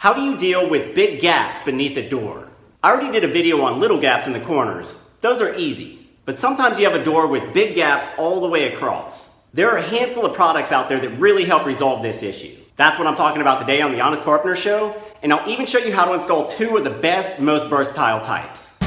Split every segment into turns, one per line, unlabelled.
How do you deal with big gaps beneath a door? I already did a video on little gaps in the corners. Those are easy. But sometimes you have a door with big gaps all the way across. There are a handful of products out there that really help resolve this issue. That's what I'm talking about today on The Honest Carpenter Show, and I'll even show you how to install two of the best, most versatile types.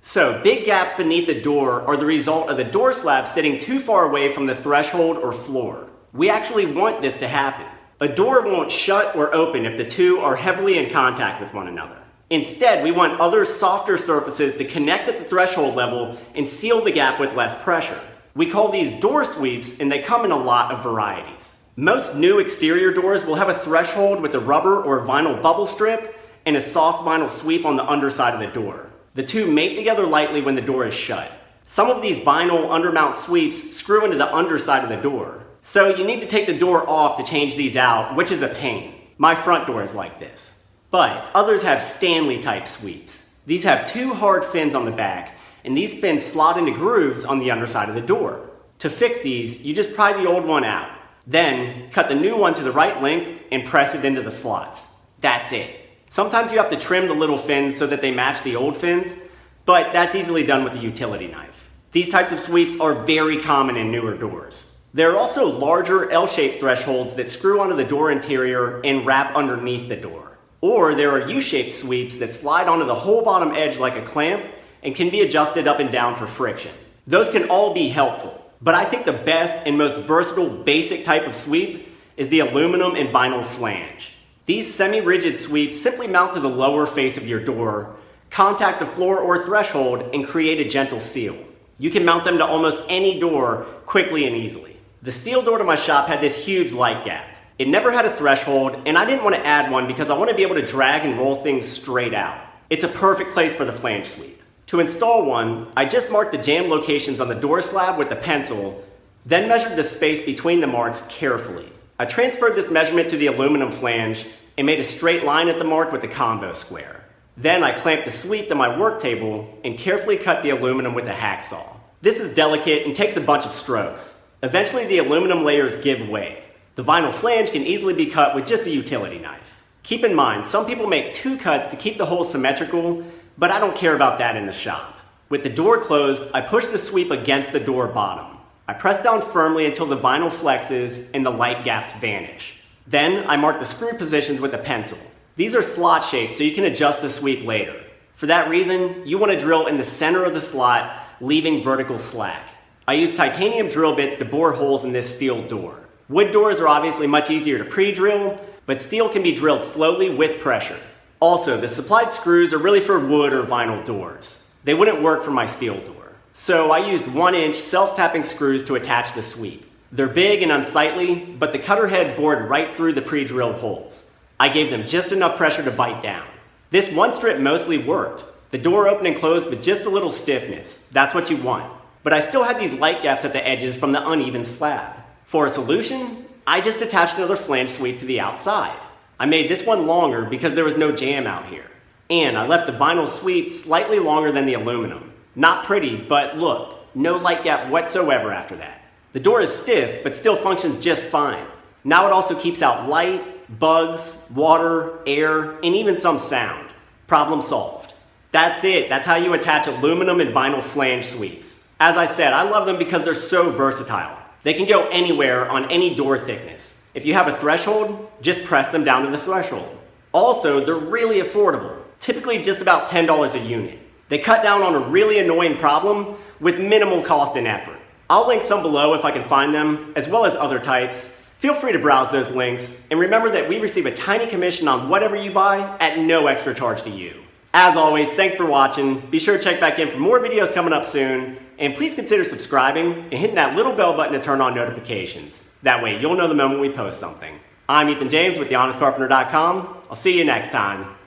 So, big gaps beneath the door are the result of the door slab sitting too far away from the threshold or floor. We actually want this to happen. A door won't shut or open if the two are heavily in contact with one another. Instead, we want other softer surfaces to connect at the threshold level and seal the gap with less pressure. We call these door sweeps and they come in a lot of varieties. Most new exterior doors will have a threshold with a rubber or vinyl bubble strip and a soft vinyl sweep on the underside of the door. The two mate together lightly when the door is shut. Some of these vinyl undermount sweeps screw into the underside of the door. So you need to take the door off to change these out, which is a pain. My front door is like this. But others have Stanley type sweeps. These have two hard fins on the back, and these fins slot into grooves on the underside of the door. To fix these, you just pry the old one out. Then, cut the new one to the right length and press it into the slots. That's it. Sometimes you have to trim the little fins so that they match the old fins, but that's easily done with a utility knife. These types of sweeps are very common in newer doors. There are also larger L-shaped thresholds that screw onto the door interior and wrap underneath the door. Or there are U-shaped sweeps that slide onto the whole bottom edge like a clamp and can be adjusted up and down for friction. Those can all be helpful, but I think the best and most versatile basic type of sweep is the aluminum and vinyl flange. These semi-rigid sweeps simply mount to the lower face of your door, contact the floor or threshold, and create a gentle seal. You can mount them to almost any door quickly and easily. The steel door to my shop had this huge light gap. It never had a threshold, and I didn't want to add one because I want to be able to drag and roll things straight out. It's a perfect place for the flange sweep. To install one, I just marked the jamb locations on the door slab with a pencil, then measured the space between the marks carefully. I transferred this measurement to the aluminum flange and made a straight line at the mark with the combo square. Then I clamped the sweep to my work table and carefully cut the aluminum with a hacksaw. This is delicate and takes a bunch of strokes. Eventually the aluminum layers give way. The vinyl flange can easily be cut with just a utility knife. Keep in mind, some people make two cuts to keep the hole symmetrical, but I don't care about that in the shop. With the door closed, I push the sweep against the door bottom. I press down firmly until the vinyl flexes and the light gaps vanish. Then I mark the screw positions with a pencil. These are slot shaped so you can adjust the sweep later. For that reason, you want to drill in the center of the slot, leaving vertical slack. I used titanium drill bits to bore holes in this steel door. Wood doors are obviously much easier to pre-drill, but steel can be drilled slowly with pressure. Also, the supplied screws are really for wood or vinyl doors. They wouldn't work for my steel door. So I used one inch self-tapping screws to attach the sweep. They're big and unsightly, but the cutter head bored right through the pre-drilled holes. I gave them just enough pressure to bite down. This one strip mostly worked. The door opened and closed with just a little stiffness. That's what you want but I still had these light gaps at the edges from the uneven slab. For a solution, I just attached another flange sweep to the outside. I made this one longer because there was no jamb out here. And I left the vinyl sweep slightly longer than the aluminum. Not pretty, but look, no light gap whatsoever after that. The door is stiff, but still functions just fine. Now it also keeps out light, bugs, water, air, and even some sound. Problem solved. That's it. That's how you attach aluminum and vinyl flange sweeps. As I said, I love them because they're so versatile. They can go anywhere on any door thickness. If you have a threshold, just press them down to the threshold. Also, they're really affordable, typically just about $10 a unit. They cut down on a really annoying problem with minimal cost and effort. I'll link some below if I can find them, as well as other types. Feel free to browse those links, and remember that we receive a tiny commission on whatever you buy at no extra charge to you. As always, thanks for watching. Be sure to check back in for more videos coming up soon. And please consider subscribing and hitting that little bell button to turn on notifications. That way you'll know the moment we post something. I'm Ethan James with TheHonestCarpenter.com. I'll see you next time.